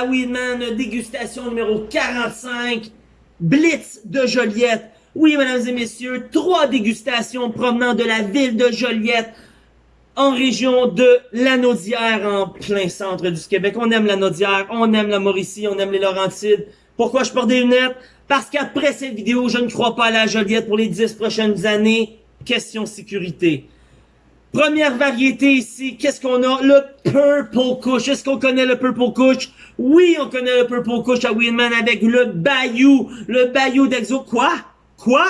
à Weedman, dégustation numéro 45, Blitz de Joliette. Oui, mesdames et messieurs, trois dégustations provenant de la ville de Joliette, en région de Lanaudière, en plein centre du Québec. On aime la Lanaudière, on aime la Mauricie, on aime les Laurentides. Pourquoi je porte des lunettes? Parce qu'après cette vidéo, je ne crois pas à la Joliette pour les dix prochaines années. Question sécurité. Première variété ici, qu'est-ce qu'on a? Le Purple Kush. Est-ce qu'on connaît le Purple Kush? Oui, on connaît le Purple Kush à Winman avec le Bayou. Le Bayou d'Exo. Quoi? Quoi?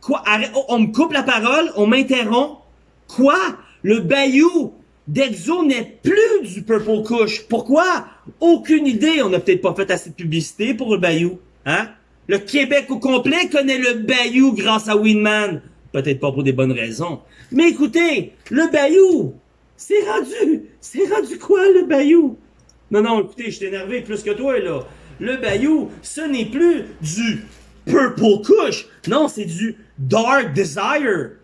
Quoi? Oh, on me coupe la parole, on m'interrompt. Quoi? Le Bayou d'Exo n'est plus du Purple Kush. Pourquoi? Aucune idée. On n'a peut-être pas fait assez de publicité pour le Bayou. Hein? Le Québec au complet connaît le Bayou grâce à Winman. Peut-être pas pour des bonnes raisons. Mais écoutez, le Bayou, c'est rendu, c'est rendu quoi le Bayou? Non, non, écoutez, je suis énervé plus que toi, là. Le Bayou, ce n'est plus du Purple Kush. Non, c'est du Dark Desire.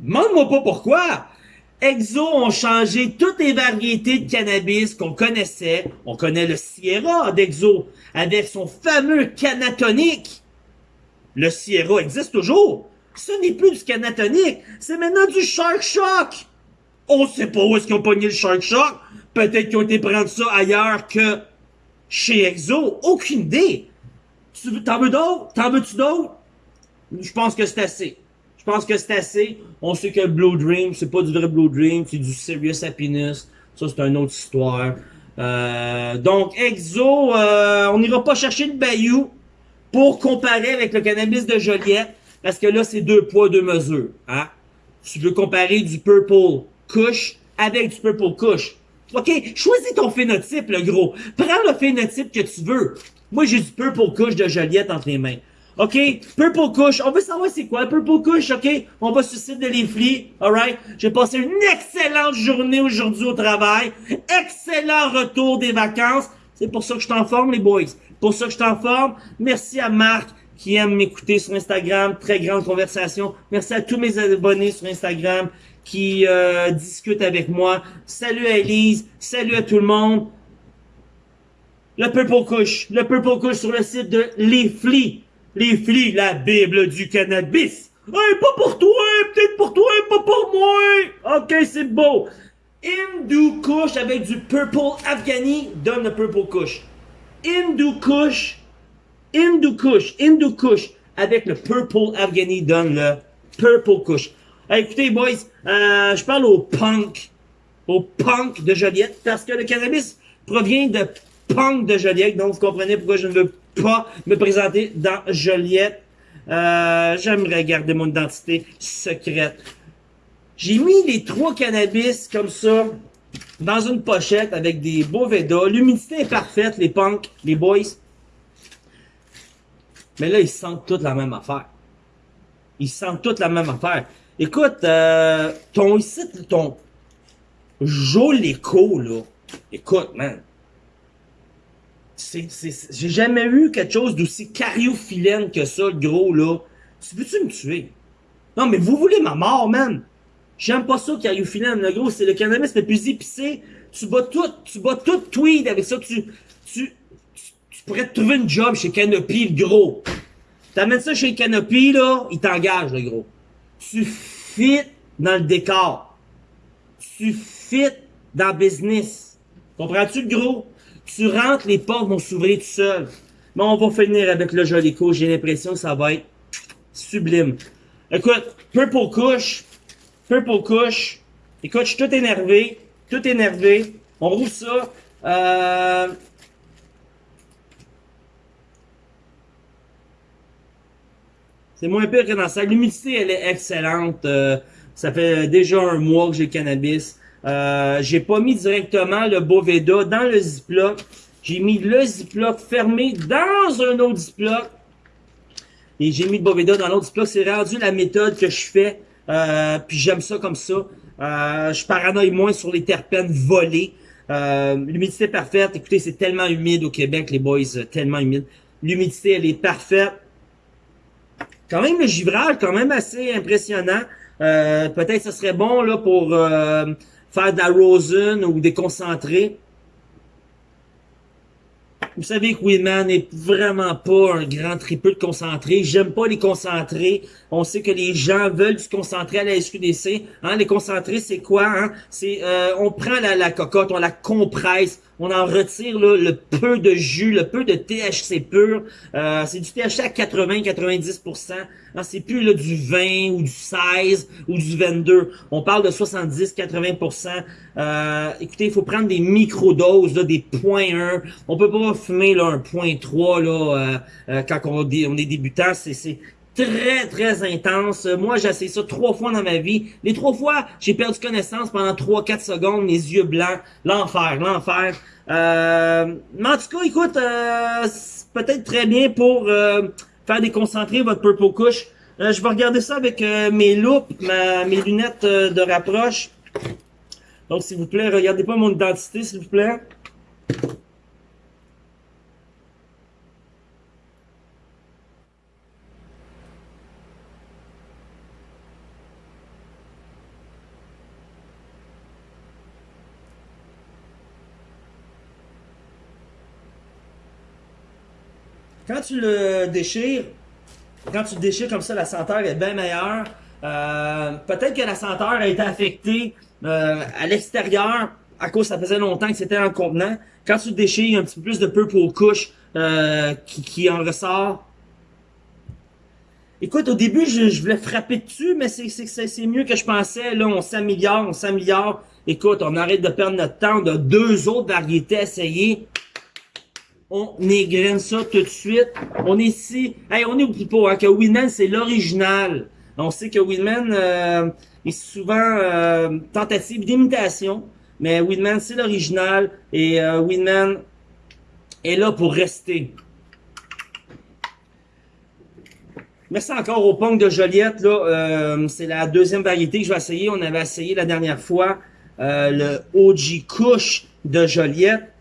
Demande-moi pas pourquoi. Exo ont changé toutes les variétés de cannabis qu'on connaissait. On connaît le Sierra d'Exo avec son fameux canatonique. Le Sierra existe toujours. Ce n'est plus du canatonique, c'est maintenant du Shark Shock. On sait pas où est-ce qu'ils ont pogné le Shark Shock. Peut-être qu'ils ont été prendre ça ailleurs que chez Exo. Aucune idée. T'en veux d'autres? T'en veux-tu d'autres? Je pense que c'est assez. Je pense que c'est assez. On sait que Blue Dream, c'est pas du vrai Blue Dream, c'est du Serious Happiness. Ça, c'est une autre histoire. Euh, donc, Exo, euh, on n'ira pas chercher le Bayou pour comparer avec le cannabis de Joliette. Parce que là, c'est deux poids, deux mesures. Hein? Tu veux comparer du Purple Kush avec du Purple Kush. OK, choisis ton phénotype, le gros. Prends le phénotype que tu veux. Moi, j'ai du Purple Kush de Joliette entre les mains. OK? Purple Kush. On veut savoir c'est quoi Purple Kush, OK? On va sur le site de l'Infli. Alright? J'ai passé une excellente journée aujourd'hui au travail. Excellent retour des vacances. C'est pour ça que je t'en forme, les boys. Pour ça que je t'en forme. Merci à Marc qui aiment m'écouter sur Instagram. Très grande conversation. Merci à tous mes abonnés sur Instagram qui euh, discutent avec moi. Salut à Elise. Salut à tout le monde. Le Purple Kush. Le Purple Kush sur le site de Les Flies. Les Flies, la Bible du cannabis. Hey, pas pour toi, peut-être pour toi, pas pour moi. Ok, c'est beau. Hindu Kush avec du Purple Afghani donne le Purple Kush. Hindu Kush Hindu Kush, Hindu Kush, avec le Purple Afghani donne le Purple Kush. écoutez, boys, euh, je parle au punk, au punk de Joliette, parce que le cannabis provient de punk de Joliette, donc vous comprenez pourquoi je ne veux pas me présenter dans Joliette. Euh, J'aimerais garder mon identité secrète. J'ai mis les trois cannabis comme ça, dans une pochette avec des beaux Veda. L'humidité est parfaite, les punks, les boys. Mais là, ils sentent toute la même affaire. Ils sentent toute la même affaire. Écoute, euh, ton ici, ton Joléco, là. Écoute, man. J'ai jamais vu quelque chose d'aussi cariophyllène que ça, le gros, là. Tu veux-tu me tuer? Non, mais vous voulez ma mort, man. J'aime pas ça, cariophyllène, le gros. C'est le cannabis le plus épicé. Tu bats tout, tu bats tout tweed avec ça. Tu, tu, tu pourrais te trouver une job chez Canopy, le gros. T'amènes ça chez Canopy, là, il t'engage, le gros. Tu fit dans le décor. Tu fit dans le business. Comprends-tu, le gros? Tu rentres, les portes vont s'ouvrir tout seul. Mais on va finir avec le Jolico. J'ai l'impression que ça va être sublime. Écoute, Purple Couche. Purple Couche. Écoute, je suis tout énervé. Tout énervé. On roule ça. Euh, C'est moins pire que dans ça. L'humidité, elle est excellente. Euh, ça fait déjà un mois que j'ai le cannabis. Euh, j'ai pas mis directement le Boveda dans le Ziploc. J'ai mis le Ziploc fermé dans un autre Ziploc. Et j'ai mis le Boveda dans l'autre Ziploc. C'est rendu la méthode que je fais. Euh, puis j'aime ça comme ça. Euh, je paranoïe moins sur les terpènes volés. Euh, L'humidité parfaite. Écoutez, c'est tellement humide au Québec, les boys. Tellement humide. L'humidité, elle est parfaite. Quand même le givrage, quand même assez impressionnant. Euh, Peut-être ce serait bon là pour euh, faire de la rosin ou des concentrés. Vous savez que Winman n'est vraiment pas un grand tripeux de concentré. J'aime pas les concentrés. On sait que les gens veulent se concentrer à la SQDC. Hein, les concentrés, c'est quoi? Hein? C'est euh, on prend la, la cocotte, on la compresse, on en retire le peu de jus, le peu de THC pur. Euh, c'est du THC à 80-90%. Hein, c'est plus là, du 20 ou du 16 ou du 22. On parle de 70-80%. Euh, écoutez, il faut prendre des micro-doses, des points 1. On peut pas fumer là, un point 3 là, euh, euh, quand on, on est débutant. C'est très, très intense. Moi, j'ai essayé ça trois fois dans ma vie. Les trois fois, j'ai perdu connaissance pendant 3-4 secondes, mes yeux blancs. L'enfer, l'enfer. Euh, mais en tout cas, écoute, euh, peut-être très bien pour euh, faire déconcentrer votre Purple Kush. Euh, je vais regarder ça avec mes loupes, mes lunettes de rapproche. Donc, s'il vous plaît, regardez pas mon identité, s'il vous plaît. Quand tu le déchires, quand tu le déchires comme ça, la senteur est bien meilleure. Euh, Peut-être que la senteur a été affectée euh, à l'extérieur à cause ça faisait longtemps que c'était en contenant. Quand tu le déchires, il y a un petit peu plus de purple couche euh, qui, qui en ressort. Écoute, au début, je, je voulais frapper dessus, mais c'est mieux que je pensais. Là, on s'améliore, on s'améliore. Écoute, on arrête de perdre notre temps. On a deux autres variétés à essayer on égrène ça tout de suite. On est ici. Hey, on est au pas hein, que Winman, c'est l'original. On sait que Winman euh, est souvent euh, tentative d'imitation, mais Winman, c'est l'original. Et euh, Winman est là pour rester. Merci encore au punk de Joliette. Euh, c'est la deuxième variété que je vais essayer. On avait essayé la dernière fois le OG Kush de Joliette.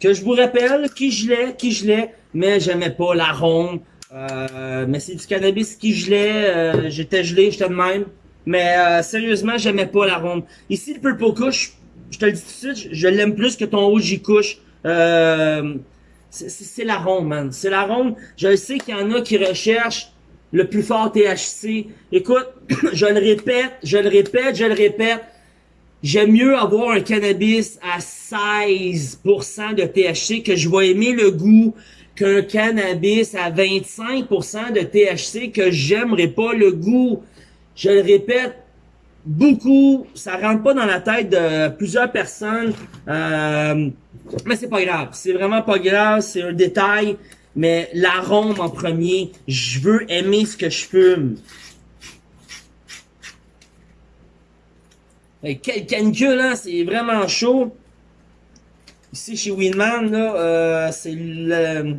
Que je vous rappelle qui je l'ai, qui je l'ai, mais j'aimais pas l'arôme. Euh, mais c'est du cannabis qui gelait, euh, j'étais gelé, j'étais de même. Mais euh, sérieusement, j'aimais pas l'arôme. Ici, le Purple Kush, je te le dis tout de suite, je, l'aime plus que ton OG. Euh, c'est l'arôme, man. C'est l'arôme. Je sais qu'il y en a qui recherchent le plus fort THC. Écoute, je le répète, je le répète, je le répète. J'aime mieux avoir un cannabis à 16% de THC que je vais aimer le goût qu'un cannabis à 25% de THC que j'aimerais pas le goût. Je le répète beaucoup, ça rentre pas dans la tête de plusieurs personnes, euh, mais c'est pas grave. C'est vraiment pas grave, c'est un détail, mais l'arôme en premier, je veux aimer ce que je fume. Quel canicule, hein? C'est vraiment chaud. Ici, chez Winman, là, euh, c'est le...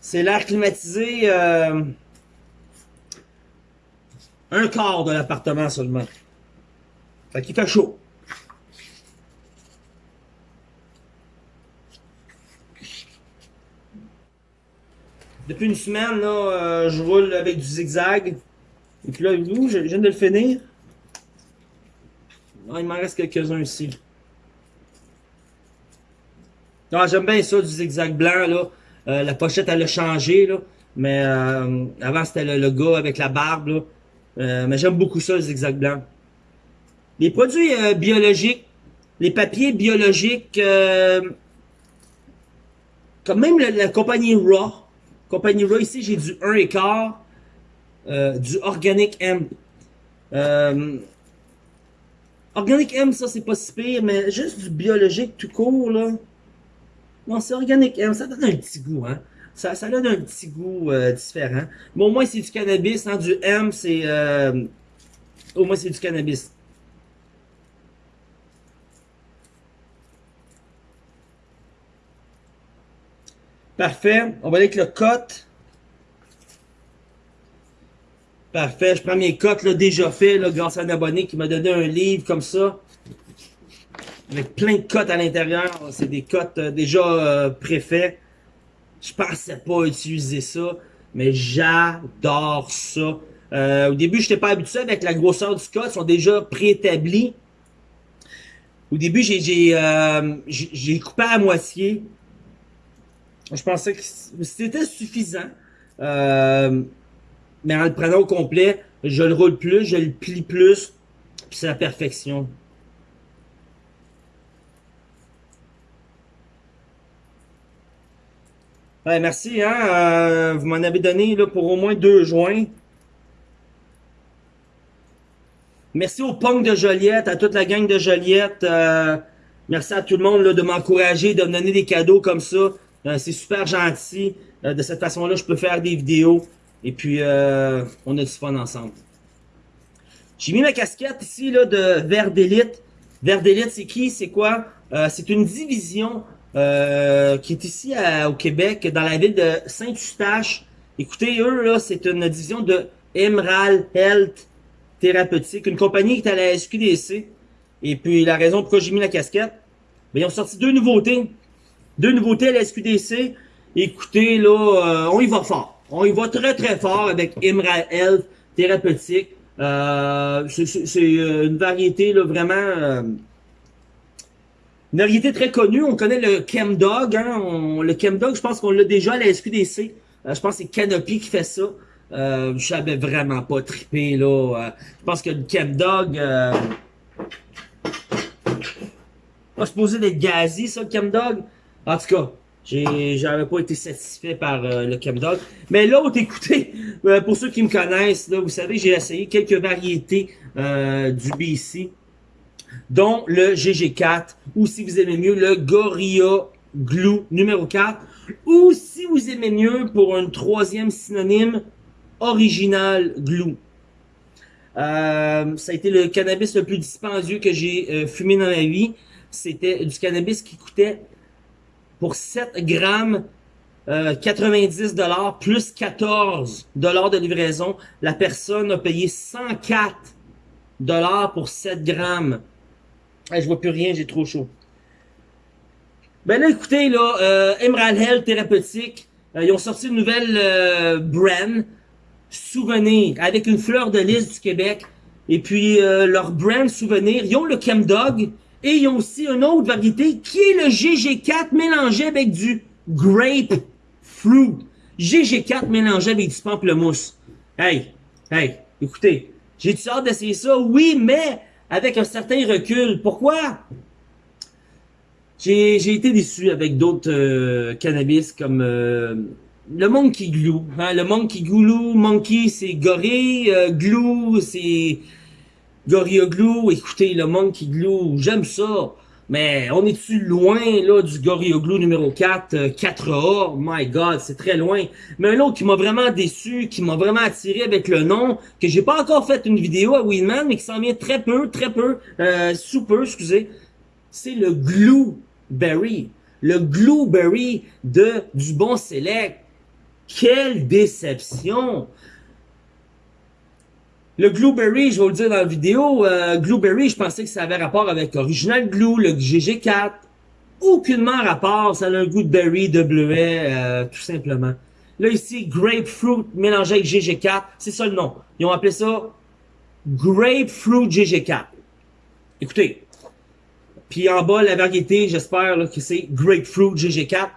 C'est l'air climatisé... Euh, un quart de l'appartement seulement. Fait qu'il fait chaud. Depuis une semaine, là, euh, je roule avec du zigzag. Et puis là, je viens de le finir. Ah, il m'en reste quelques-uns ici. Ah, j'aime bien ça, du zigzag blanc, là. Euh, la pochette, elle a changé, là. Mais euh, avant, c'était le, gars avec la barbe, là. Euh, mais j'aime beaucoup ça, le zigzag blanc. Les produits biologiques, les papiers biologiques, comme même la, compagnie Raw. Compagnie Raw, ici, j'ai du 1 écart, du Organic Hemp. Organic M, ça, c'est pas si pire, mais juste du biologique tout court, là. Non, c'est Organic M, ça donne un petit goût, hein. Ça, ça donne un petit goût euh, différent. Mais au moins, c'est du cannabis, hein. Du M, c'est... Euh, au moins, c'est du cannabis. Parfait. On va aller avec le cote. Parfait, je prends mes cotes là, déjà fait là, grâce à un abonné qui m'a donné un livre comme ça. Avec plein de cotes à l'intérieur. C'est des cotes euh, déjà euh, préfaits. Je pensais pas utiliser ça, mais j'adore ça. Euh, au début, je n'étais pas habitué avec la grosseur du code, ils sont déjà préétablis. Au début, j'ai euh, coupé à moitié. Je pensais que c'était suffisant. Mais en le prenant au complet, je le roule plus, je le plie plus, puis c'est la perfection. Merci, hein. euh, vous m'en avez donné là, pour au moins deux joints. Merci au punk de Joliette, à toute la gang de Joliette. euh, merci à tout le monde de m'encourager, de me donner des cadeaux comme ça. Euh, c'est super gentil. De cette façon-là, je peux faire des vidéos. Et puis, euh, on a du fun ensemble. J'ai mis ma casquette ici là, de Vert d'élite. D'élite, c'est qui? C'est quoi? Euh, c'est une division euh, qui est ici à- au Québec, dans la ville de Saint-Eustache. Écoutez, eux, là, c'est une division de Emerald Health Thérapeutique, une compagnie qui est à la SQDC. Et puis, la raison pourquoi j'ai mis la casquette, ben, ils ont sorti deux nouveautés. Deux nouveautés à la SQDC. Écoutez, là, euh, on y va fort. On y va très, très fort avec Emerald Health Thérapeutique. Euh, c'est- euh, une variété, là, vraiment... euh, une variété très connue, on connaît le Chemdog, hein, on, le Chemdog, je pense qu'on l'a déjà à la SQDC. Euh, je pense que c'est Canopy qui fait ça. Euh, je savais vraiment pas trippé là. Je pense que le Chemdog euh, pas supposé d'être gazi, ça, le Chemdog. En tout cas, j'avais pas été satisfait par euh, le Chemdog. Mais l'autre, écoutez, euh, pour ceux qui me connaissent, vous savez, j'ai essayé quelques variétés euh, du BC dont le GG4, ou si vous aimez mieux, le Gorilla Glue numéro 4, ou si vous aimez mieux, pour un troisième synonyme, Original Glue. Euh, ça a été le cannabis le plus dispendieux que j'ai fumé dans ma vie. C'était du cannabis qui coûtait pour 7 grammes euh, 90 dollars plus 14 dollars de livraison. La personne a payé 104 dollars pour 7 grammes. Hey, je vois plus rien, j'ai trop chaud. Ben là, écoutez, là, euh, Emerald Health Thérapeutique, euh, ils ont sorti une nouvelle euh, brand, Souvenir, avec une fleur de lys du Québec. Et puis, euh, leur brand Souvenir, ils ont le Chemdog, et ils ont aussi une autre variété qui est le GG4 mélangé avec du Grape Fruit. GG4 mélangé avec du pamplemousse. Hey, hey, écoutez, j'ai-tu hâte d'essayer ça? Oui, mais avec un certain recul. Pourquoi? J'ai été déçu avec d'autres euh, cannabis comme euh, le Monkey Glue. Hein? Le Monkey Glue, Monkey c'est gorille, euh, Glue c'est Glue. Écoutez, le Monkey Glue, j'aime ça. Mais on est-tu loin là du Glue numéro 4, euh, 4A? My God, c'est très loin. Mais un autre qui m'a vraiment déçu, qui m'a vraiment attiré avec le nom, que j'ai pas encore fait une vidéo à Winman, mais qui s'en vient très peu, très peu, euh, sous peu, excusez, c'est le Glueberry. Le Glueberry de du bon select. Quelle déception! Le Glueberry, je vais vous le dire dans la vidéo, euh, Glueberry, je pensais que ça avait rapport avec Original Glue, le GG4. Aucunement rapport, ça a un goût de berry, de bleuet, euh, tout simplement. Là ici, Grapefruit mélangé avec GG4, c'est ça le nom. Ils ont appelé ça Grapefruit GG4. Écoutez, puis en bas, la variété, j'espère que c'est Grapefruit GG4.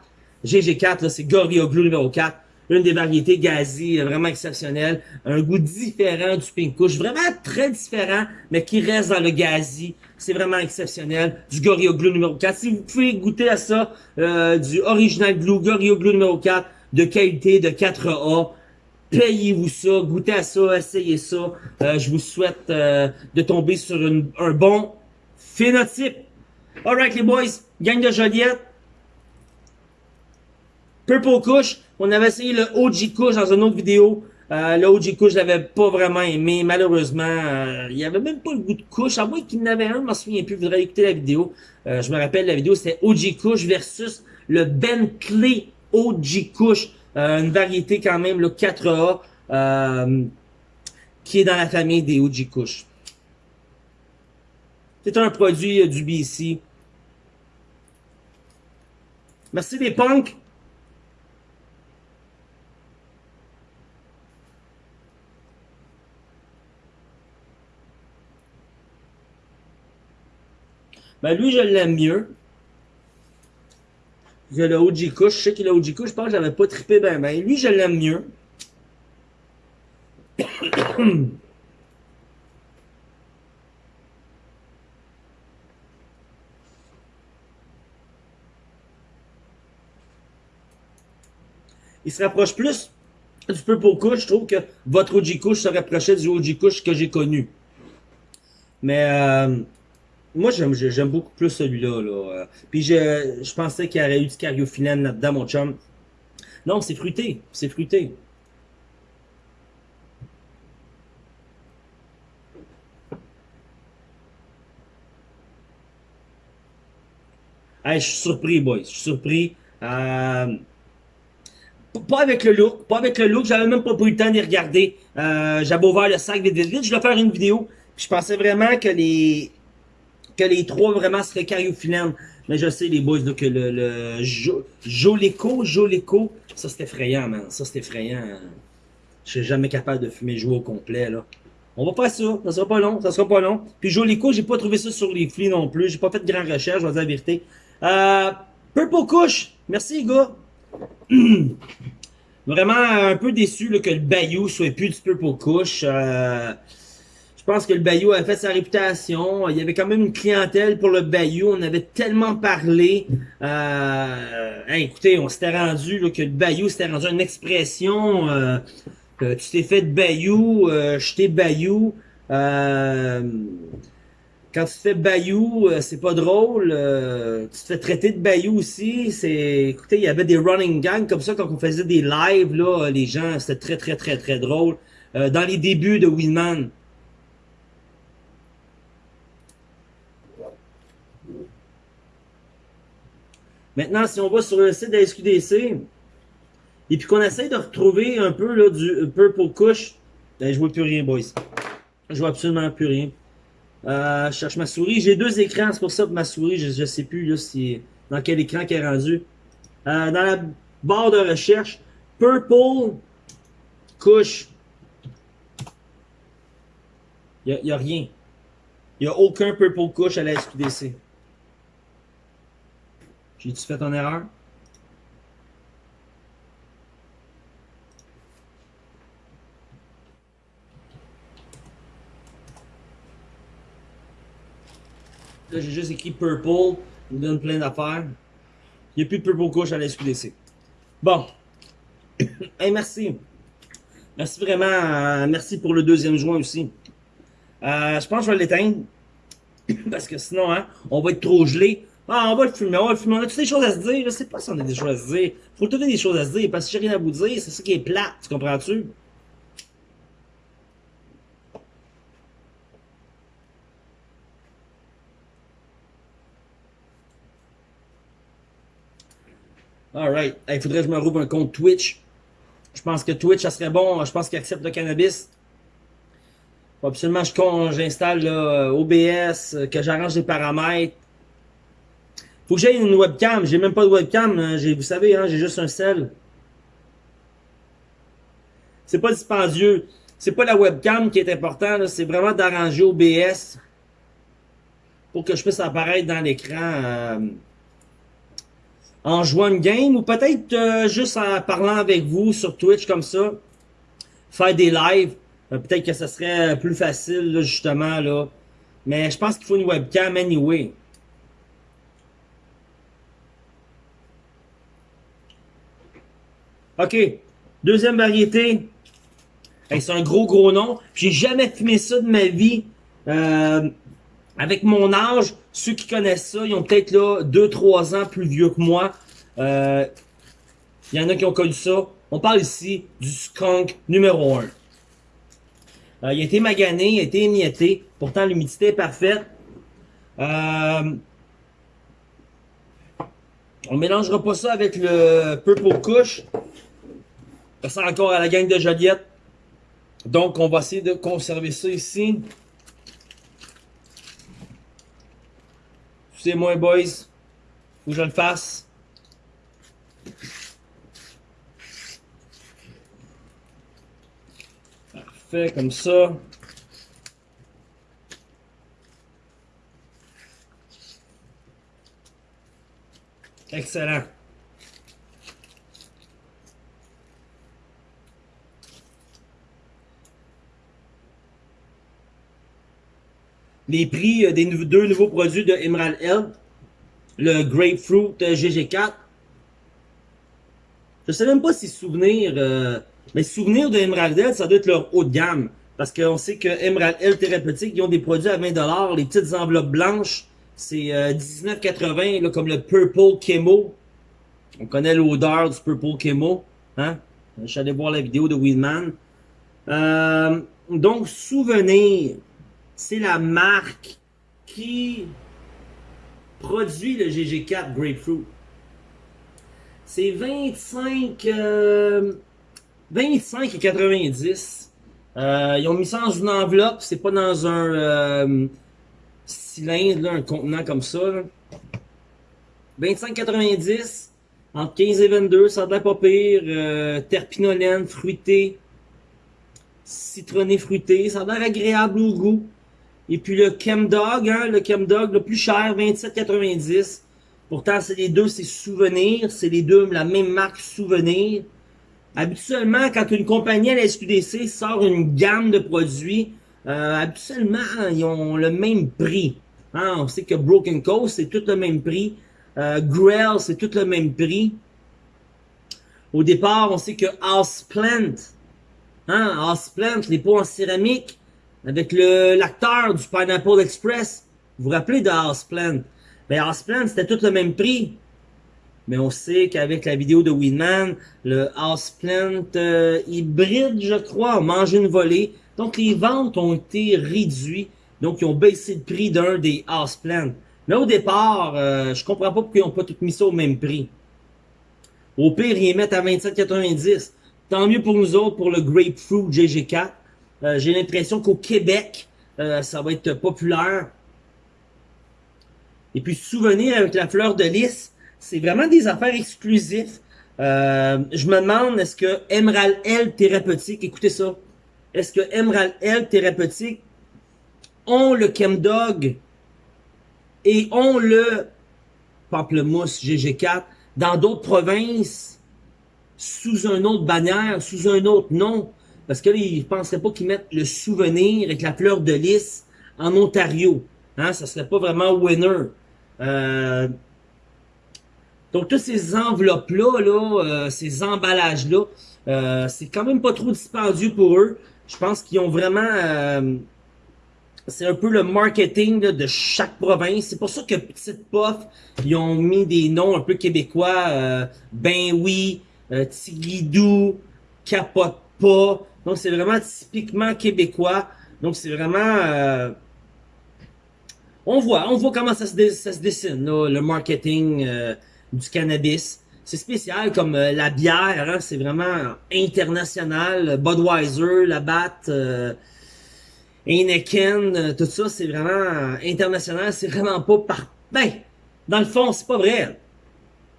GG4, là, c'est Gorilla Glue numéro 4. Une des variétés gazi euh, vraiment exceptionnelles. Un goût différent du Pink. Vraiment très différent, mais qui reste dans le gazi. C'est vraiment exceptionnel. Du Gorilla Glue numéro 4. Si vous pouvez goûter à ça, euh, du Original Glue, Gorilla Glue numéro 4, de qualité, de 4A, payez-vous ça, goûtez à ça, essayez ça. Euh, je vous souhaite de tomber sur un bon phénotype. Alright les boys, gang de Joliette. Purple Kush, on avait essayé le OG Kush dans une autre vidéo. Euh, le OG Kush, je l'avais pas vraiment aimé. Malheureusement, euh, il y avait même pas le goût de Kush. À moins qu'il y en avait un, je m'en souviens plus. Vous devrez écouter la vidéo. Euh, je me rappelle, la vidéo, c'était OG Kush versus le Bentley OG Kush. Euh, une variété quand même, le 4A, euh, qui est dans la famille des OG Kush. C'est un produit euh, du BC. Merci les punks. Ben lui, je l'aime mieux. Il a le OG Kush. Je sais qu'il a OG Kush. Je pense que j'avais pas trippé ben ben. Lui, je l'aime mieux. il se rapproche plus du Purple Kush. Je trouve que votre OG Kush se rapprochait du OG Kush que j'ai connu. Mais euh, moi, j'aime beaucoup plus celui-là. Là. Puis je, je pensais qu'il y aurait eu du cariophyllène là-dedans, mon chum. Non, c'est fruité. C'est fruité. Je suis surpris, boys. Je suis surpris. Euh, pas avec le look, pas avec le look, j'avais même pas pris le temps d'y regarder. Euh, j'avais ouvert le sac vite vite je vais faire une vidéo. je pensais vraiment que les que les trois vraiment seraient cariophyllènes. Mais je sais les boys là, que le, le jo, Joleco, Joleco, ça c'est effrayant man, ça c'est effrayant. Je suis jamais capable de fumer jouer au complet là. On va faire ça, ça sera pas long, ça sera pas long. Puis Joleco, j'ai pas trouvé ça sur les flits non plus, j'ai pas fait de grande recherche, je vais dire la vérité. Euh, Purple Couche, merci les gars. Vraiment un peu déçu là, que le Bayou soit plus du Purple Couche. Euh, je pense que le Bayou a fait sa réputation. Il y avait quand même une clientèle pour le Bayou. On avait tellement parlé. Euh, écoutez, on s'était rendu là, que le Bayou s'était rendu une expression. Euh, tu t'es fait de Bayou, euh, je t'ai Bayou. Euh, quand tu fais bayou, euh, c'est pas drôle. Euh, tu te fais traiter de bayou aussi. C'est, écoutez, il y avait des running gangs comme ça quand on faisait des lives là, les gens, c'était très très très très drôle. Euh, dans les débuts de Winman. Maintenant, si on va sur le site de la SQDC et puis qu'on essaie de retrouver un peu là, du Purple Kush, ben, je vois plus rien, boys. Je vois absolument plus rien. Euh, je cherche ma souris. J'ai deux écrans, c'est pour ça que ma souris, je, ne sais plus là, si, dans quel écran qu'elle est rendue. Euh, dans la barre de recherche, Purple couche. Il n'y a, rien. Il n'y a aucun Purple couche à la SQDC. J'ai-tu fait en erreur? Là, j'ai juste écrit Purple. Il me donne plein d'affaires. Il n'y a plus de Purple Couch à la SQDC. Bon. merci. Merci vraiment. Euh, merci pour le deuxième juin aussi. Euh, je pense que je vais l'éteindre. Parce que sinon, hein, on va être trop gelé. Ah, on va le fumer, on va le fumer. On a-tu des choses à se dire? Je sais pas si on a des choses à se dire. Faut trouver des choses à se dire. Parce que j'ai rien à vous dire. C'est ça qui est plat. Tu comprends-tu? Alright. Il faudrait que je me rouvre un compte Twitch. Je pense que Twitch, ça serait bon. Je pense qu'il accepte le cannabis. Absolument j'installe OBS, que j'arrange les paramètres. Faut que j'aille une webcam. J'ai même pas de webcam. Hein. Vous savez, hein, j'ai juste un sel. C'est pas dispendieux. C'est pas la webcam qui est important. C'est vraiment d'arranger OBS pour que je puisse apparaître dans l'écran. Euh, en jouant une game ou peut-être euh, juste en parlant avec vous sur Twitch comme ça. Faire des lives. Euh, peut-être que ça serait plus facile justement là. Mais je pense qu'il faut une webcam anyway. OK. Deuxième variété. c'est un gros gros nom. J'ai jamais fumé ça de ma vie. Euh, avec mon âge, ceux qui connaissent ça, ils ont peut-être là 2-3 ans plus vieux que moi. Euh, il y en a qui ont connu ça. On parle ici du skunk numéro 1. Euh, il a été magané, il a été émietté. Pourtant, l'humidité est parfaite. Euh, on mélangera pas ça avec le Purple Kush. Sert encore à la gang de Joliette. Donc, on va essayer de conserver ça ici. C'est moi, boys. Faut que je le fasse. Parfait, comme ça. Excellent. Les prix euh, des deux nouveaux produits de Emerald Health, le Grapefruit euh, GG4. Je sais même pas si souvenir, euh, mais souvenir de Emerald Health, ça doit être leur haut de gamme. Parce qu'on sait que Emerald Health Thérapeutique, ils ont des produits à 20$, les petites enveloppes blanches, c'est euh, 19,80, comme le Purple Chemo. On connaît l'odeur du Purple Chemo. Hein? Je suis allé voir la vidéo de Weedman. Donc, souvenir, c'est la marque qui produit le GG4 Grapefruit. C'est 25, euh, 25 et 90. Euh, ils ont mis ça dans une enveloppe, c'est pas dans un euh, cylindre, un contenant comme ça. 25,90 entre 15 et 22, ça a pas pire. Euh, terpinolène, fruité, citronné fruité, ça a l'air agréable au goût. Et puis le Chemdog, hein, le Chemdog, le plus cher, 27,90. Pourtant, c'est les deux, c'est Souvenir. C'est les deux, la même marque Souvenir. Habituellement, quand une compagnie à la SQDC sort une gamme de produits, euh, habituellement, ils ont le même prix. Hein, on sait que Broken Coast, c'est tout le même prix. Euh, Grell, c'est tout le même prix. Au départ, on sait que Houseplant, hein, Houseplant, les pots en céramique, avec l'acteur du Pineapple Express. Vous vous rappelez de Houseplant? Ben, Houseplant, c'était tout le même prix. Mais on sait qu'avec la vidéo de Winman, le Houseplant euh, hybride, je crois, a une volée. Donc les ventes ont été réduites. Donc ils ont baissé le prix d'un des Houseplant. Mais au départ, euh, je comprends pas pourquoi ils n'ont pas tout mis ça au même prix. Au pire, ils mettent à 27,90. Tant mieux pour nous autres, pour le Grapefruit GG4. Euh, J'ai l'impression qu'au Québec, euh, ça va être populaire. Et puis, souvenir avec la fleur de lys, c'est vraiment des affaires exclusives. Euh, je me demande, est-ce que Emerald L Thérapeutique, écoutez ça, est-ce que Emerald L Thérapeutique ont le Chemdog et ont le Pamplemousse GG4 dans d'autres provinces sous un autre bannière, sous un autre nom? Parce que là, ils ne penseraient pas qu'ils mettent le souvenir avec la fleur de lys en Ontario. Hein, ça serait pas vraiment winner. Euh, donc, toutes ces enveloppes-là, là, euh, ces emballages-là, euh, c'est quand même pas trop dispendieux pour eux. Je pense qu'ils ont vraiment... euh, c'est un peu le marketing là, de chaque province. C'est pour ça que Petite Puff, ils ont mis des noms un peu québécois. Euh, ben oui, euh, Tigidou, Capote pas. Donc, c'est vraiment typiquement québécois. Donc, c'est vraiment... euh, on voit, on voit comment ça se, dessine, le marketing euh, du cannabis. C'est spécial comme euh, la bière, hein, c'est vraiment international. Budweiser, la Bat, Heineken, tout ça, c'est vraiment international. C'est vraiment pas par... Ben, dans le fond, c'est pas vrai.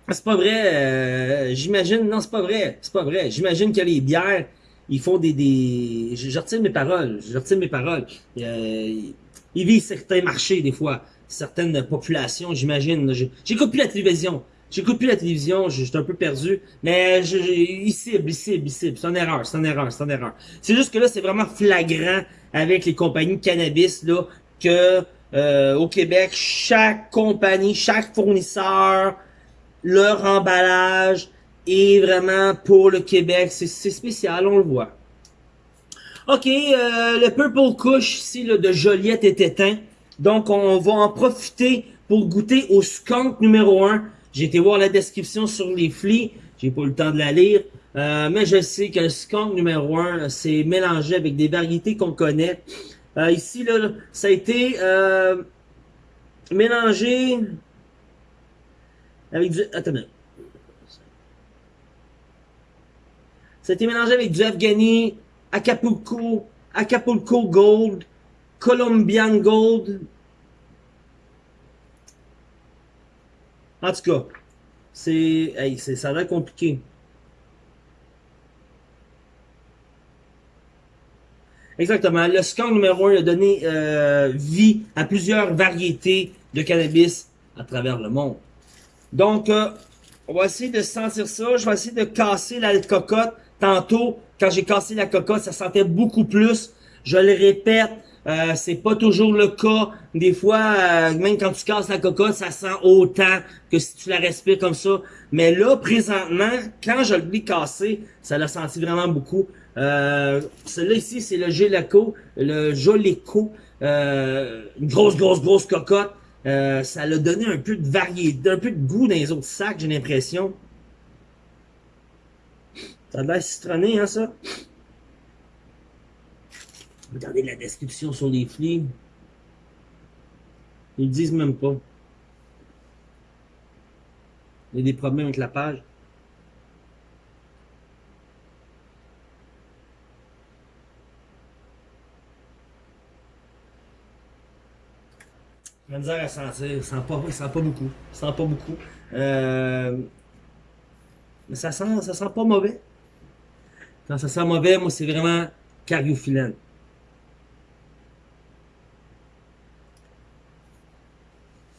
C'est pas vrai. J'imagine... Non, c'est pas vrai. C'est pas vrai. J'imagine que les bières, ils font des... des... Je, retire mes paroles. Je retire mes paroles. Euh, ils visent certains marchés, des fois. Certaines populations, j'imagine. J'écoute plus la télévision. J'écoute plus la télévision, suis un peu perdu. Mais je, je- ils ciblent, ils ciblent, ils ciblent. C'est une erreur, c'est une erreur, c'est une erreur. C'est juste que là, c'est vraiment flagrant avec les compagnies de cannabis, là, que euh, au Québec, chaque compagnie, chaque fournisseur, leur emballage est vraiment pour le Québec. C'est spécial, on le voit. Ok, euh, le Purple Kush ici là, de Joliette est éteint. Donc on va en profiter pour goûter au skunk numéro 1. J'ai été voir la description sur les flics. J'ai pas eu le temps de la lire. Euh, mais je sais que le skunk numéro 1, c'est mélangé avec des variétés qu'on connaît. Euh, ici, là, ça a été euh, mélangé avec du... Attends. Ça a été mélangé avec du Afghani, Acapulco, Acapulco Gold, Colombian Gold. En tout cas, c'est, hey, ça a l'air compliqué. Exactement. Le skunk numéro 1 a donné euh, vie à plusieurs variétés de cannabis à travers le monde. Donc, euh, on va essayer de sentir ça. Je vais essayer de casser la cocotte. Tantôt, quand j'ai cassé la cocotte, ça sentait beaucoup plus. Je le répète, euh, c'est pas toujours le cas. Des fois, euh, même quand tu casses la cocotte, ça sent autant que si tu la respires comme ça. Mais là, présentement, quand je l'ai cassé, ça l'a senti vraiment beaucoup. Euh, Celui-là ici, c'est le Gélaco, le Jolico. Euh, une grosse, grosse, grosse cocotte. Euh, ça l'a donné un peu de variété, un peu de goût dans les autres sacs, j'ai l'impression. Ça a l'air citronné, hein, ça? Regardez la description sur les flics. Ils disent même pas. Il y a des problèmes avec la page. La misère à sentir, ça sent pas, ça sent pas beaucoup. Ça sent pas beaucoup. Euh, mais ça sent, ça sent pas mauvais. Ça sent mauvais, moi, c'est vraiment cariophyllène.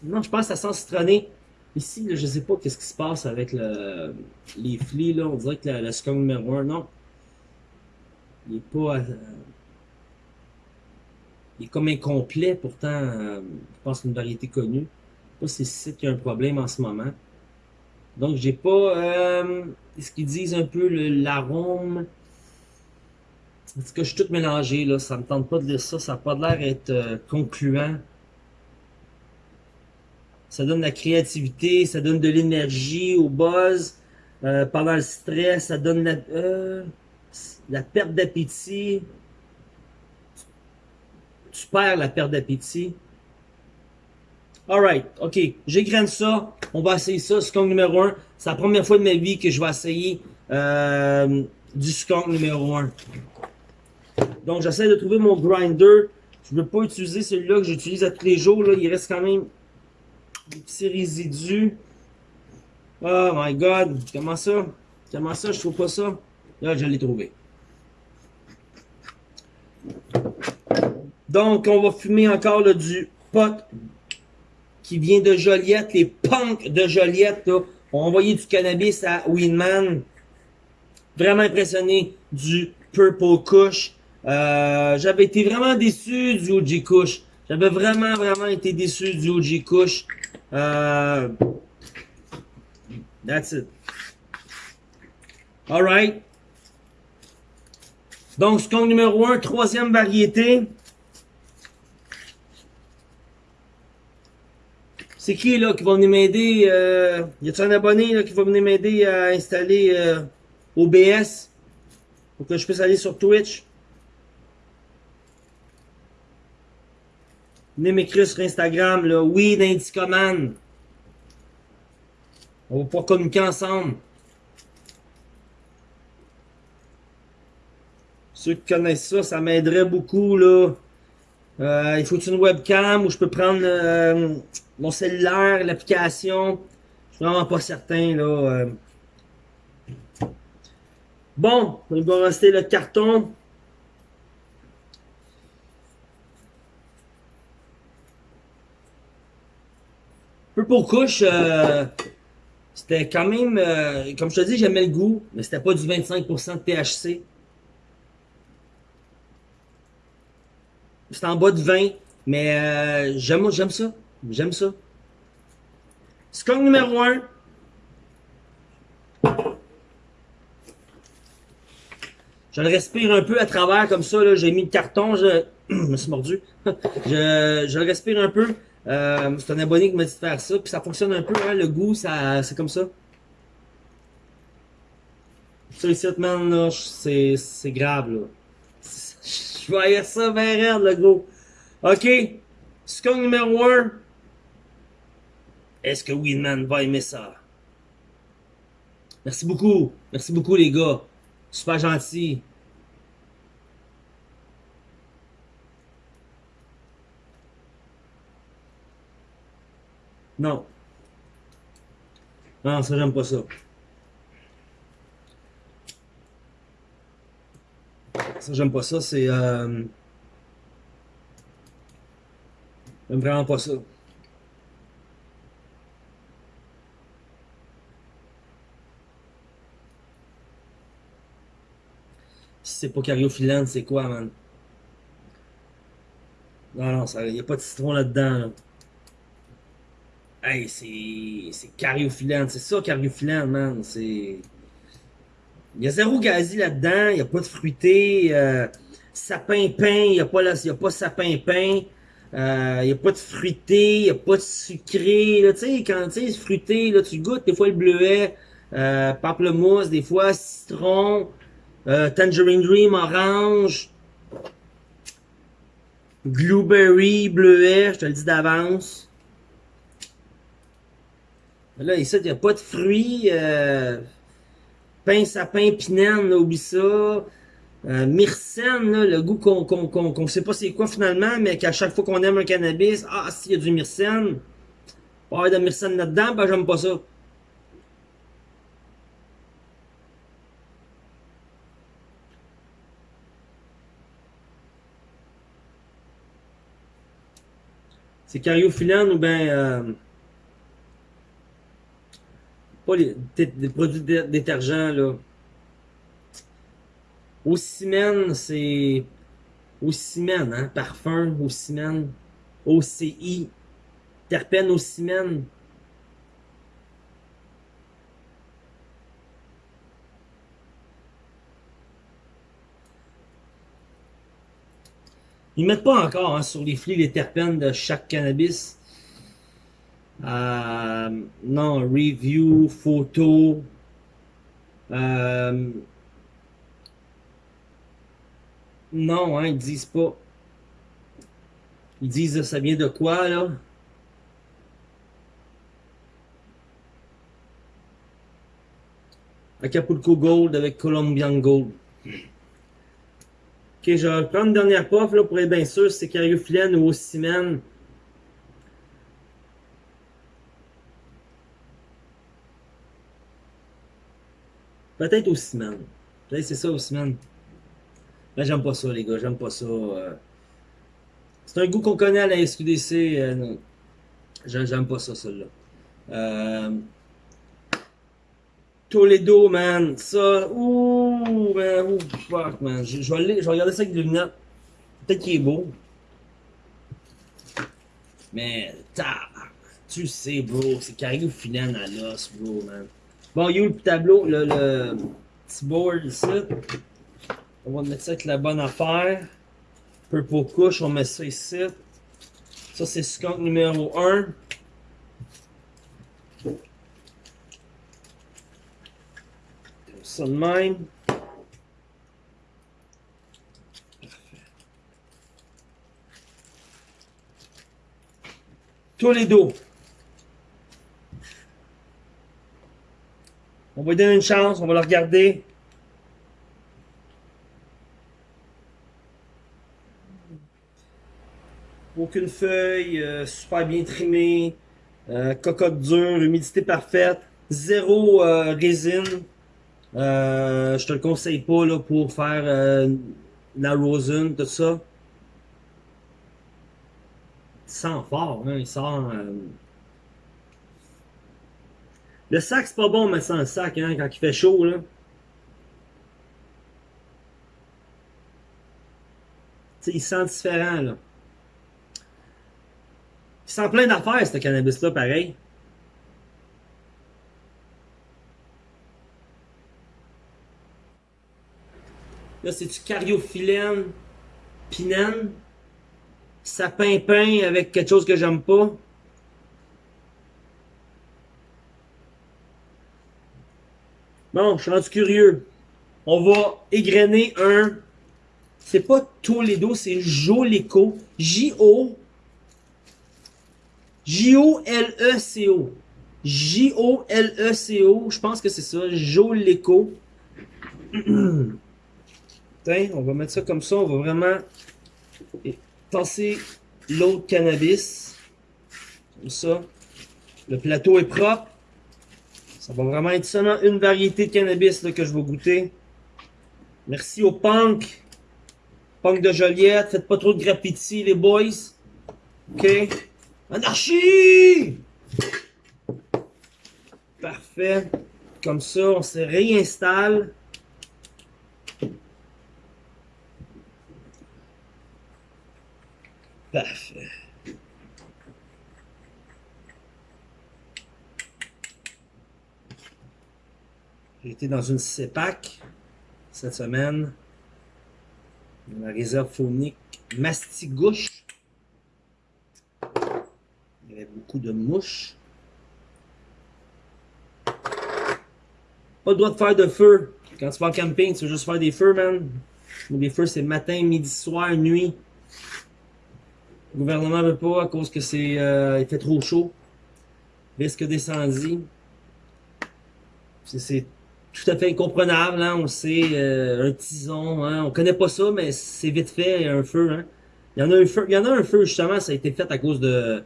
Non, je pense que ça sent citronné. Ici, je sais pas qu'est-ce qui se passe avec le, les flics, là. On dirait que le, scum numéro 1, non. Il est pas... Euh, il est comme incomplet, pourtant, euh, je pense que c'est une variété connue. Je sais pas si c'est qu'il y a un problème en ce moment. Donc, j'ai pas... Euh, ce qu'ils disent un peu l'arôme... Parce que je suis tout mélangé, là. Ça me tente pas de dire ça. Ça n'a pas l'air d'être euh, concluant. Ça donne de la créativité, ça donne de l'énergie au buzz. Euh, pendant le stress, ça donne la, euh, la perte d'appétit. Tu perds la perte d'appétit. Alright, ok. J'égrène ça. On va essayer ça. Skunk numéro 1. C'est la première fois de ma vie que je vais essayer euh, du skunk numéro 1. Donc, j'essaie de trouver mon grinder. Je ne veux pas utiliser celui-là que j'utilise à tous les jours. Là. Il reste quand même des petits résidus. Oh my god. Comment ça? Comment ça? Je trouve pas ça. Là, je l'ai trouvé. Donc, on va fumer encore du pot qui vient de Joliette. Les punks de Joliette là, ont envoyé du cannabis à Winman. Vraiment impressionné du Purple Kush. Euh, J'avais été vraiment déçu du OG Kush. J'avais vraiment, vraiment été déçu du OG Kush. Uh, that's it. Alright. Donc, skunk numéro 1, troisième variété. C'est qui là qui va venir m'aider? Euh, y a-t-il un abonné là, qui va venir m'aider à installer euh, OBS pour que je puisse aller sur Twitch? Venez m'écrire sur Instagram, là, oui, d'Indicoman. On va pouvoir communiquer ensemble. Ceux qui connaissent ça, ça m'aiderait beaucoup, là. Euh, il faut une webcam où je peux prendre euh, mon cellulaire, l'application. Je suis vraiment pas certain, là. Euh. Bon, il va rester le carton. Purple Kush, euh, c'était quand même, euh, comme je te dis, j'aimais le goût, mais c'était pas du 25% de THC. C'était en bas de 20, mais euh, j'aime j'aime ça. J'aime ça. Skunk numéro 1. Je le respire un peu à travers comme ça. J'ai mis le carton, je, je me suis mordu. je, je le respire un peu. Euh, c'est un abonné qui m'a dit de faire ça, puis ça fonctionne un peu, hein, le goût, ça, c'est comme ça. Les sites, man, là, c'est, c'est grave, là. Je voyais ça bien raide, le gros. Ok, skunk numéro 1. Est-ce que Winman va aimer ça? Merci beaucoup. Merci beaucoup, les gars. Super gentil. Non. Non, ça, j'aime pas ça. Ça, j'aime pas ça, c'est... Euh, j'aime vraiment pas ça. Si c'est pas Cario c'est quoi, man? Non, non, il n'y a pas de citron là-dedans. là dedans là. Hey, c'est. C'est cariophyllène, c'est ça, cariophyllène, man. C'est. Il y a zéro gazi là-dedans, il n'y a pas de fruité. Euh, sapin-pain, il n'y a, pas y a pas sapin-pain. Euh, n'y a pas de fruité, il n'y a pas de sucré. Tu sais, quand tu fruité, là, tu goûtes des fois le bleuet, euh, pamplemousse, des fois citron, euh, tangerine dream, orange, blueberry, bleuet, je te le dis d'avance. Là, ici, il n'y a pas de fruits. Euh, pain, sapin, pinène, oublie ça. Euh, myrcène, le goût qu'on qu'on qu'on qu'on sait pas c'est quoi finalement, mais qu'à chaque fois qu'on aime un cannabis, ah, s'il y a du myrcène, pas avoir de myrcène là-dedans, ben j'aime pas ça. C'est cariophyllène ou ben pas les, produits détergents là. Ocimène, c'est Ocimène, hein, parfum, Ocimène, OCI, terpène Ocimène. Ils mettent pas encore hein, sur les flics les terpènes de chaque cannabis. Euh, non, review, photo. Euh, non, hein, ils disent pas. Ils disent ça vient de quoi là? Acapulco Gold avec Colombian Gold. Ok, je vais prendre une dernière puff là, pour être bien sûr c'est cariophyllène ou ocimène. Peut-être ocimène. Peut-être c'est ça ocimène. Mais j'aime pas ça les gars, j'aime pas ça. Euh. C'est un goût qu'on connaît à la SQDC. Euh, j'aime pas ça, celle-là. Euh... Toledo, man. Ça. Ouh, man. Ouh, fuck, man. Je, je, vais, je vais regarder ça avec des lunettes. Peut-être qu'il est beau. Mais, ta, tu sais, bro. C'est carré au final à l'os, bro, man. Bon, il y a le tableau, le, le petit board ici. On va mettre ça avec la bonne affaire. Purple couche, on met ça ici. Ça, c'est skunk numéro 1. ça de même. Toledo. On va lui donner une chance, on va le regarder. Aucune feuille, euh, super bien trimé, euh, cocotte dure, humidité parfaite, zéro euh, résine. Je te le conseille pas pour faire la rosin, tout ça. Il sent fort, hein, il sent... Le sac, c'est pas bon, mais sans le sac, hein, quand il fait chaud, là. il sent différent, là. Il sent plein d'affaires, ce cannabis-là, pareil. Là, c'est du cariophyllène, pinène, sapin-pain avec quelque chose que j'aime pas? Bon, je suis rendu curieux. On va égrener un... C'est pas Toledo, c'est Joleco. J-O... J-O-L-E-C-O. J-O-L-E-C-O. Je pense que c'est ça. Joleco. on va mettre ça comme ça. On va vraiment tasser l'autre cannabis. Comme ça. Le plateau est propre. Ça va vraiment être seulement une variété de cannabis là, que je vais goûter. Merci au punk. Punk de Joliette. Faites pas trop de graffiti, les boys. OK? Anarchie! Parfait. Comme ça, on se réinstalle. Parfait. J'ai été dans une CEPAC cette semaine. Dans la réserve phonique Mastigouche. Il y avait beaucoup de mouches. Pas le droit de faire de feu. Quand tu vas en camping, tu veux juste faire des feux, man. des feux, c'est matin, midi, soir, nuit. Le gouvernement veut pas à cause que c'est euh, il fait trop chaud. Risque d'incendie. C'est tout à fait incomprenable, hein? on sait, euh, un tison, hein? on connaît pas ça, mais c'est vite fait, un feu. Hein? Il, y en a un feu il y en a un feu, justement, ça a été fait à cause de,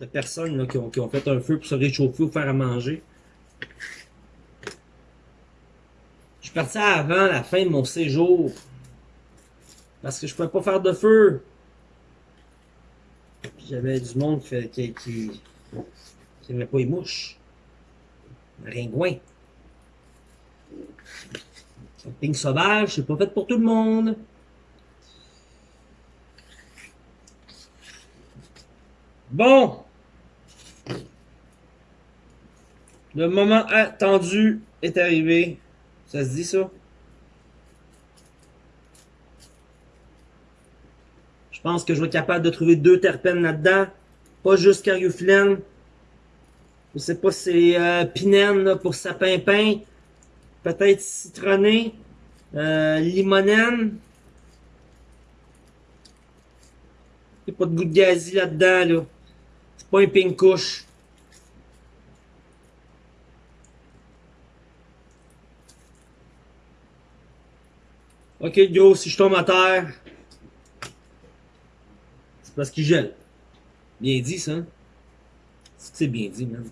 de personnes là, qui, ont, qui ont fait un feu pour se réchauffer ou faire à manger. Je suis parti avant la fin de mon séjour. Parce que je pouvais pas faire de feu. J'avais du monde qui, qui, qui, qui pas les mouches. Ringouin. Camping sauvage, c'est pas fait pour tout le monde. Bon. Le moment attendu est arrivé. Ça se dit ça? Je pense que je vais être capable de trouver deux terpènes là-dedans. Pas juste cariophyllène. Je sais pas si c'est euh, pinène pour sapin-pain peut-être citronné, euh, limonène. Il n'y a pas de goût de gazi là-dedans, là. C'est pas un pink couche. Ok, gros, si je tombe à terre, c'est parce qu'il gèle. Bien dit, ça. C'est bien dit, même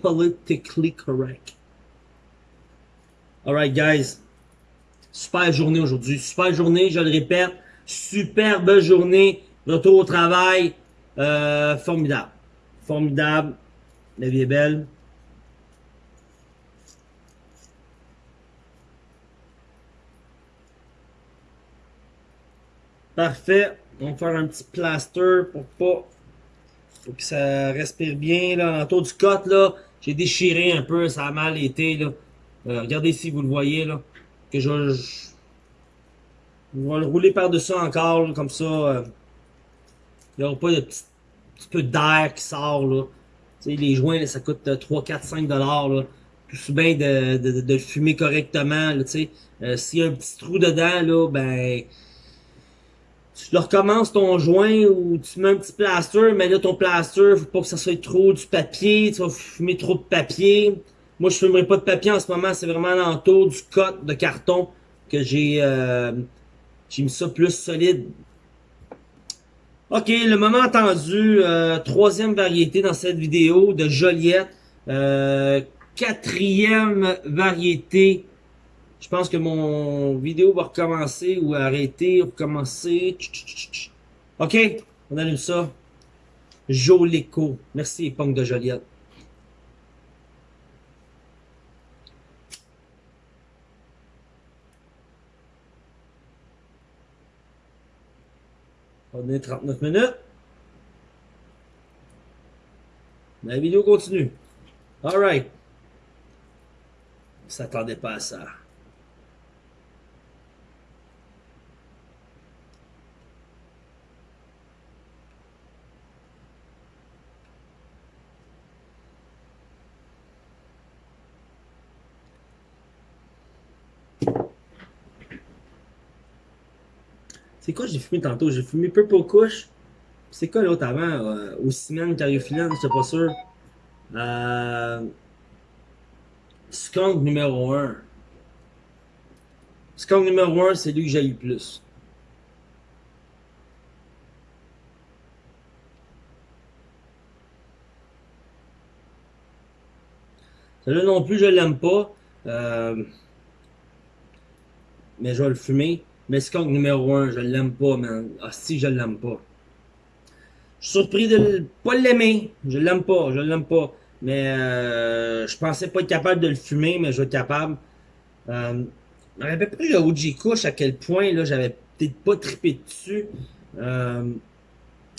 politically correct. Alright, guys. Super journée aujourd'hui. Super journée, je le répète. Superbe journée. Retour au travail. Euh, formidable. Formidable. La vie est belle. Parfait. On va faire un petit plaster pour pas pour que ça respire bien là, autour du côte là. J'ai déchiré un peu, ça a mal été, là. Euh, regardez si vous le voyez, là. Que je... je... vais le rouler par-dessus encore, comme ça. Euh. Il n'y aura pas de petit, peu d'air qui sort, là. Tu sais, les joints, là, ça coûte 3, 4, 5 dollars, là. Tout bien de, de, de, le fumer correctement, là. Euh, S'il y a un petit trou dedans, là, ben tu recommences ton joint ou tu mets un petit plaster, mais là ton plaster, faut pas que ça soit trop du papier, tu vas fumer trop de papier. Moi je fumerai pas de papier en ce moment, c'est vraiment l'entour du cote de carton que j'ai euh, j'ai mis ça plus solide. Ok, le moment attendu, euh, troisième variété dans cette vidéo de Joliette. Euh, quatrième variété je pense que mon vidéo va recommencer ou arrêter, recommencer. Ok, on allume ça. Jolico. Merci, Punk de Joliette. On est 39 minutes. La vidéo continue. Alright. On s'attendait pas à ça. C'est quoi j'ai fumé tantôt? J'ai fumé Purple Kush. C'est quoi l'autre avant? Euh, au ciment, cariophyllène, je pas sûr. Euh, Skunk numéro 1. Skunk numéro 1, c'est lui que j'ai eu plus. Celui-là non plus, je l'aime pas. Euh, mais je vais le fumer. Mais Skunk numéro 1, je l'aime pas, man. Ah si, je l'aime pas. Je suis surpris de pas l'aimer. Je l'aime pas, je l'aime pas. Mais euh, je pensais pas être capable de le fumer, mais je être capable. Euh, je me rappelle le OG Kush à quel point là j'avais peut-être pas triper dessus. Euh,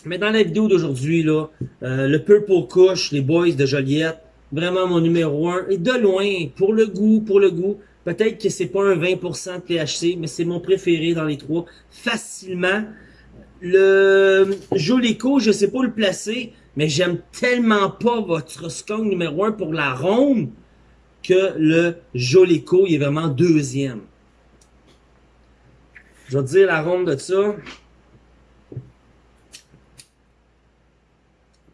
mais dans la vidéo d'aujourd'hui, là, euh, le Purple Kush, les boys de Joliette, vraiment mon numéro 1. Et de loin, pour le goût, pour le goût, peut-être que c'est pas un 20% de THC, mais c'est mon préféré dans les trois, facilement. Le Jolico, je sais pas le placer, mais j'aime tellement pas votre skunk numéro 1 pour la ronde que le Jolico, il est vraiment deuxième. Je vais te dire la ronde de ça.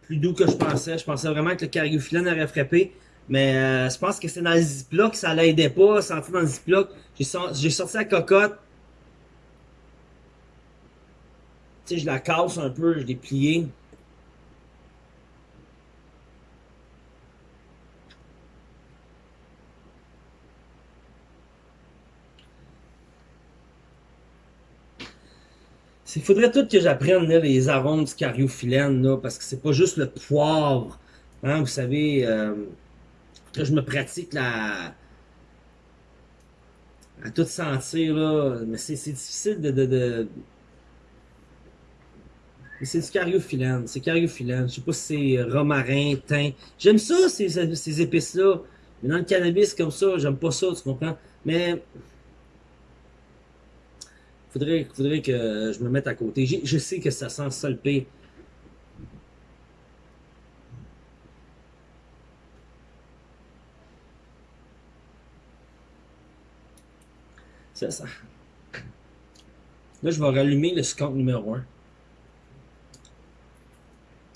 Plus doux que je pensais. Je pensais vraiment que le cariophyllène aurait frappé. Mais euh, je pense que c'est dans le ziploc, ça l'aidait pas, entrait dans le ziploc. J'ai sorti la cocotte. Tu sais, je la casse un peu, je l'ai pliée. Il faudrait tout que j'apprenne les arômes du cariophyllène, là, parce que c'est pas juste le poivre. Hein, vous savez, euh, je me pratique la, à tout sentir, là. Mais c'est difficile de... de. C'est du cariophyllène, c'est cariophyllène. Je sais pas si c'est romarin, thym. J'aime ça, ces, ces épices-là. Mais dans le cannabis comme ça, j'aime pas ça, tu comprends? Mais Faudrait, faudrait que je me mette à côté. Je sais que ça sent ça le C'est ça. Là, je vais rallumer le skunk numéro 1.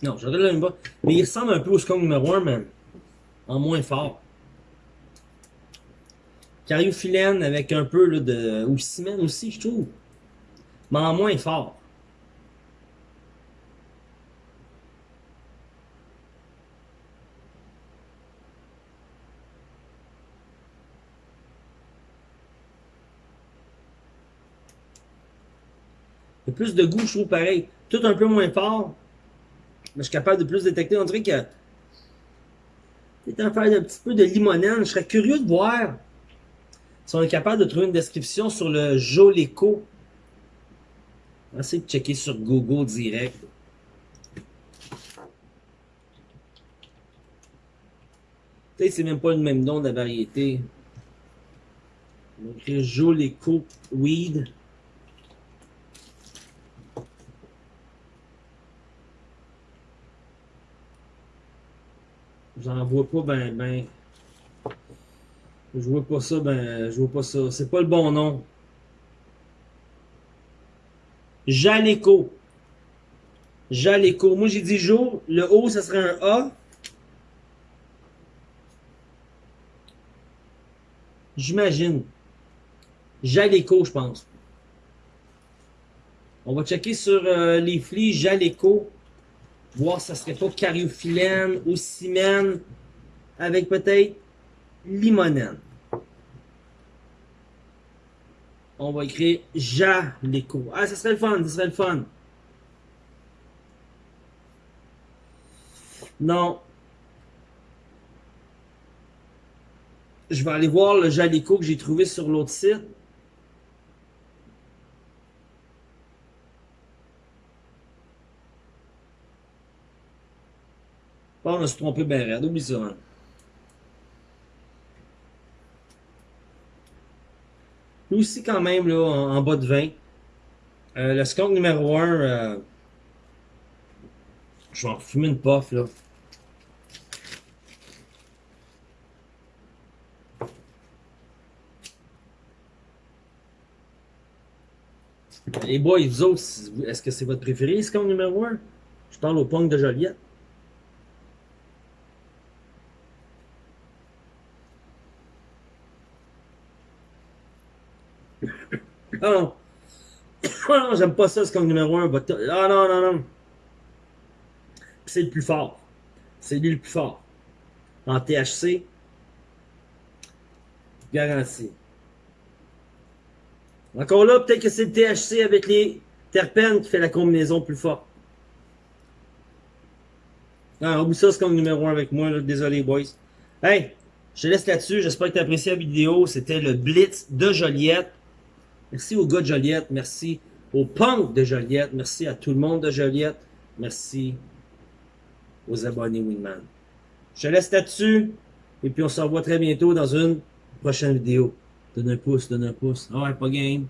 Non, je rallume pas. Mais il ressemble un peu au skunk numéro 1, mais en moins fort. Cariophyllène avec un peu là, de... ou aussi, je trouve mais en moins fort. Plus de goût, je trouve pareil. Tout un peu moins fort. Mais je suis capable de plus détecter. On dirait que c'est un faire un petit peu de limonène. Je serais curieux de voir si on est capable de trouver une description sur le Joleco. On va essayer de checker sur Google direct. Peut-être c'est même pas le même nom de la variété. On Weed. J'en vois pas ben ben. Je vois pas ça ben. Je vois pas ça. C'est pas le bon nom. Jaleco. Jaleco. Moi, j'ai dit jour. Le O, ça serait un A. J'imagine. Jaleco, je pense. On va checker sur euh, les flics Jaleco. Voir si ça serait pas cariophyllène ou cimène avec peut-être limonène. on va écrire Jaleco. Ah, ça serait le fun, ça serait le fun. Non. Je vais aller voir le Jaleco que j'ai trouvé sur l'autre site. Bon, on a se trompé bien raide, oublie ça. Hein. Aussi, quand même, là, en, bas de 20. Euh, le skunk numéro 1, euh, je vais en fumer une puff, là. Les boys, vous autres, est-ce que c'est votre préféré, skunk numéro 1? Je parle au punk de Joliette. Ah non. Non, j'aime pas ça, ce comme numéro 1. Ah non, non, non. C'est le plus fort. C'est lui le plus fort. En THC. Garanti. Encore là, peut-être que c'est le THC avec les terpènes qui fait la combinaison plus forte. Ah, oublie ça, c'est comme numéro 1 avec moi. Désolé, boys. Hey, je te laisse là-dessus. J'espère que tu as apprécié la vidéo. C'était le Blitz de Joliette. Merci au gars de Joliette. Merci au punk de Joliette. Merci à tout le monde de Joliette. Merci aux abonnés Winman. Je laisse là-dessus. Et puis on se revoit très bientôt dans une prochaine vidéo. Donne un pouce, donne un pouce. Ah ouais, pas game.